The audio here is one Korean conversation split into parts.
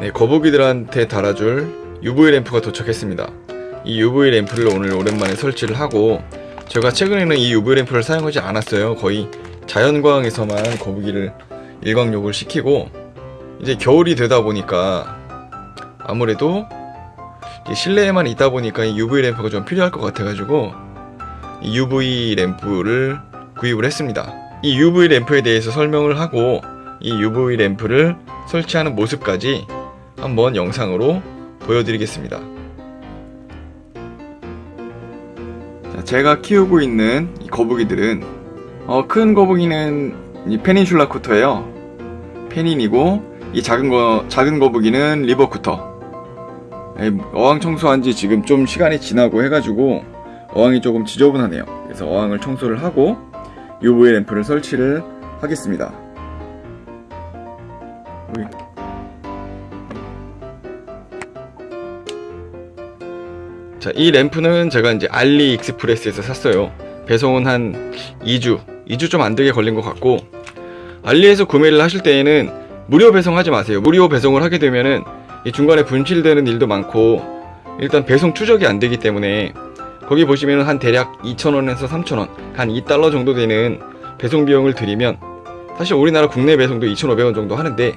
네, 거북이들한테 달아줄 UV 램프가 도착했습니다. 이 UV 램프를 오늘 오랜만에 설치를 하고 제가 최근에는 이 UV 램프를 사용하지 않았어요. 거의 자연광에서만 거북이를 일광욕을 시키고 이제 겨울이 되다 보니까 아무래도 실내에만 있다 보니까 이 UV 램프가 좀 필요할 것 같아가지고 이 UV 램프를 구입을 했습니다. 이 UV 램프에 대해서 설명을 하고 이 UV 램프를 설치하는 모습까지 한번 영상으로 보여드리겠습니다. 자, 제가 키우고 있는 이 거북이들은 어, 큰 거북이는 이 페닌슐라 쿠터예요. 페닌이고 이 작은 거 작은 거북이는 리버 쿠터. 에, 어항 청소한 지 지금 좀 시간이 지나고 해가지고 어항이 조금 지저분하네요. 그래서 어항을 청소를 하고 UV 램프를 설치를 하겠습니다. 자, 이 램프는 제가 이제 알리 익스프레스에서 샀어요. 배송은 한 2주, 2주 좀 안 되게 걸린 것 같고, 알리에서 구매를 하실 때에는 무료 배송하지 마세요. 무료 배송을 하게 되면은 이 중간에 분실되는 일도 많고, 일단 배송 추적이 안 되기 때문에, 거기 보시면은 한 대략 2,000원에서 3,000원, 한 2달러 정도 되는 배송 비용을 들이면, 사실 우리나라 국내 배송도 2,500원 정도 하는데,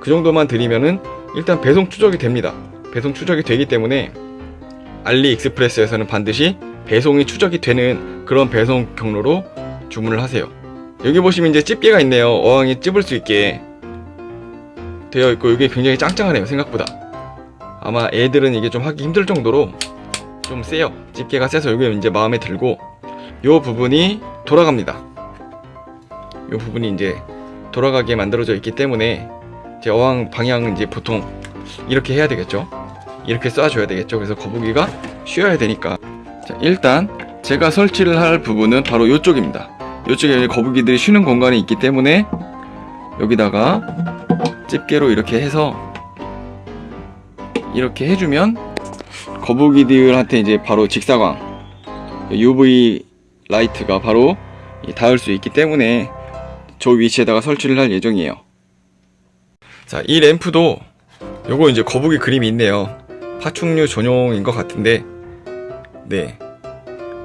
그 정도만 드리면은 일단 배송 추적이 됩니다. 배송 추적이 되기 때문에 알리익스프레스에서는 반드시 배송이 추적이 되는 그런 배송 경로로 주문을 하세요. 여기 보시면 이제 집게가 있네요. 어항이 찝을 수 있게 되어 있고 이게 굉장히 짱짱하네요. 생각보다. 아마 애들은 이게 좀 하기 힘들 정도로 좀 세요. 집게가 세서 이게 이제 마음에 들고 요 부분이 돌아갑니다. 요 부분이 이제 돌아가게 만들어져 있기 때문에 제 어항 방향은 이제 보통 이렇게 해야 되겠죠. 이렇게 쏴줘야 되겠죠. 그래서 거북이가 쉬어야 되니까. 자, 일단 제가 설치를 할 부분은 바로 이쪽입니다. 이쪽에 거북이들이 쉬는 공간이 있기 때문에 여기다가 집게로 이렇게 해서 이렇게 해주면 거북이들한테 이제 바로 직사광 UV 라이트가 바로 닿을 수 있기 때문에 저 위치에다가 설치를 할 예정이에요. 자, 이 램프도 요거 이제 거북이 그림이 있네요. 파충류 전용인 것 같은데, 네.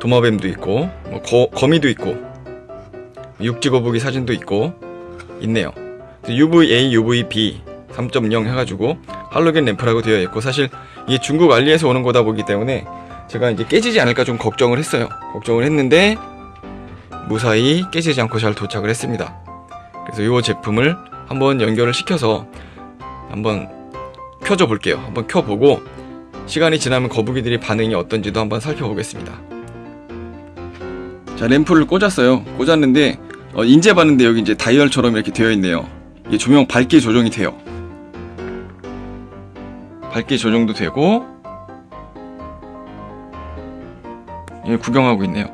도마뱀도 있고, 뭐 거, 거미도 있고, 육지 거북이 사진도 있고, 있네요. UVA, UVB 3.0 해가지고 할로겐 램프라고 되어 있고, 사실 이게 중국 알리에서 오는 거다 보기 때문에 제가 이제 깨지지 않을까 좀 걱정을 했어요. 걱정을 했는데, 무사히 깨지지 않고 잘 도착을 했습니다. 그래서 이 제품을 한번 연결을 시켜서 한번 켜줘 볼게요. 한번 켜보고 시간이 지나면 거북이들이 반응이 어떤지도 한번 살펴보겠습니다. 자 램프를 꽂았어요. 꽂았는데 어, 인제 봤는데 여기 이제 다이얼처럼 이렇게 되어 있네요. 이게 조명 밝기 조정이 돼요. 밝기 조정도 되고 예, 구경하고 있네요.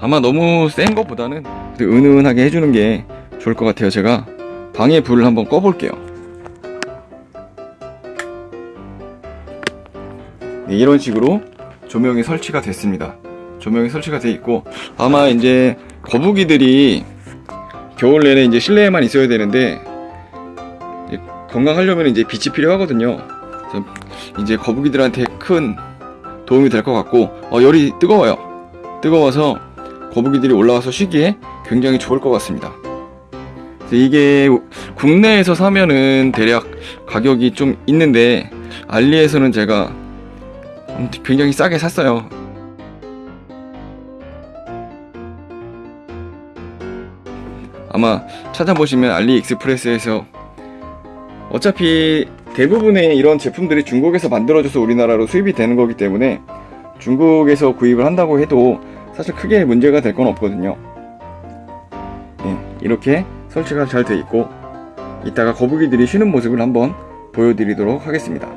아마 너무 센 것보다는 은은하게 해주는 게 좋을 것 같아요. 제가 방에 불을 한번 꺼볼게요. 네, 이런 식으로 조명이 설치가 됐습니다. 조명이 설치가 돼 있고 아마 이제 거북이들이 겨울 내내 이제 실내에만 있어야 되는데 건강하려면 이제 빛이 필요하거든요. 이제 거북이들한테 큰 도움이 될 것 같고 어, 열이 뜨거워요. 뜨거워서 거북이들이 올라와서 쉬기에 굉장히 좋을 것 같습니다. 이게 국내에서 사면은 대략 가격이 좀 있는데 알리에서는 제가 굉장히 싸게 샀어요. 아마 찾아보시면 알리익스프레스에서 어차피 대부분의 이런 제품들이 중국에서 만들어져서 우리나라로 수입이 되는 거기 때문에 중국에서 구입을 한다고 해도 사실 크게 문제가 될 건 없거든요. 네, 이렇게 설치가 잘 되어있고 이따가 거북이들이 쉬는 모습을 한번 보여드리도록 하겠습니다.